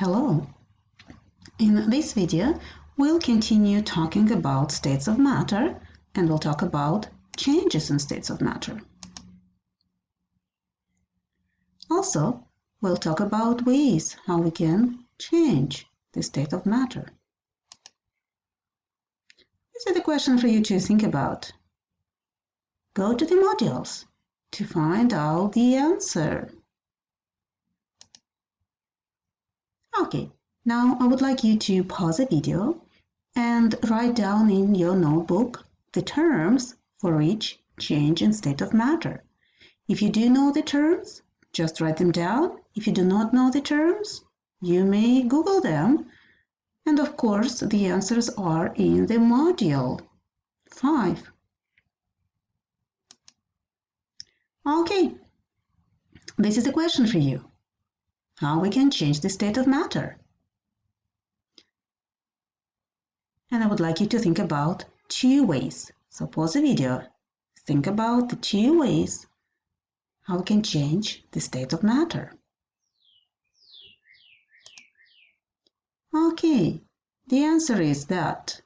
Hello! In this video, we'll continue talking about states of matter and we'll talk about changes in states of matter. Also, we'll talk about ways how we can change the state of matter. This is a question for you to think about. Go to the modules to find out the answer. Okay, now I would like you to pause the video and write down in your notebook the terms for each change in state of matter. If you do know the terms, just write them down. If you do not know the terms, you may Google them. And of course, the answers are in the module 5. Okay, this is a question for you how we can change the state of matter. And I would like you to think about two ways. So pause the video, think about the two ways how we can change the state of matter. Okay, the answer is that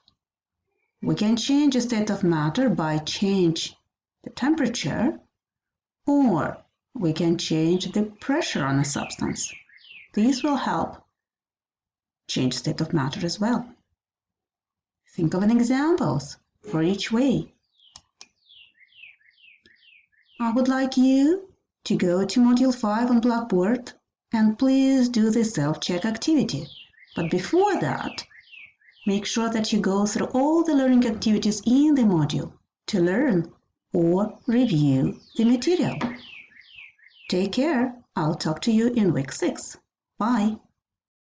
we can change the state of matter by change the temperature or we can change the pressure on a substance. These will help change state of matter as well. Think of an examples for each way. I would like you to go to Module 5 on Blackboard and please do the self-check activity. But before that, make sure that you go through all the learning activities in the module to learn or review the material. Take care. I'll talk to you in week 6. Bye.